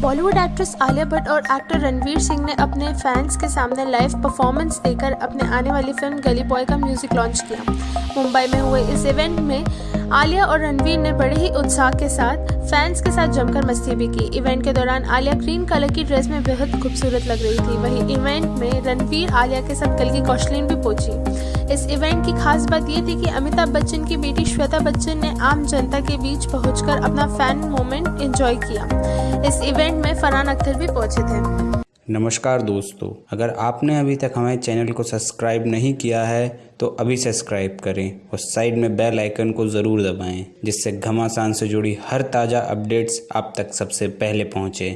Bollywood actress Alia Bhatt और actor Ranveer Singh ने अपने फैंस के सामने लाइव परफॉर्मेंस देकर अपने आने वाली फ़िल्म गली बॉय का म्यूज़िक लॉन्च किया। मुंबई में हुए इस इवेंट में आलिया और रणवीर ने बड़े ही उत्साह के साथ फैंस के साथ जमकर मस्ती भी की। इवेंट के दौरान आलिया ग्रीन कलर की ड्रेस में बेहद खूबसूरत लग रही थी। वहीं इवेंट में रणवीर आलिया के साथ कल की कौशलिन भी पहुँची इस इवेंट की खास बात यह थी कि अमिताभ बच्चन की बेटी श्वेता बच्चन ने आम जनता के बीच पहुंचकर अपना फ़ैन मोमेंट एंजॉय किया। इस इवेंट में फरहान अख्तर भी पहुँचे थे। नमस्कार दोस्तों, अगर आपने अभी तक हमारे चैनल को सब्सक्राइब नहीं किया है तो अभी सब्सक्राइब करें और साइड में बेल आइकन को ज़रूर दबाएँ, जिससे घमासान से जुड़ी हर ताज़ा अपडेट्स आप तक सबसे पहले पहुँचे।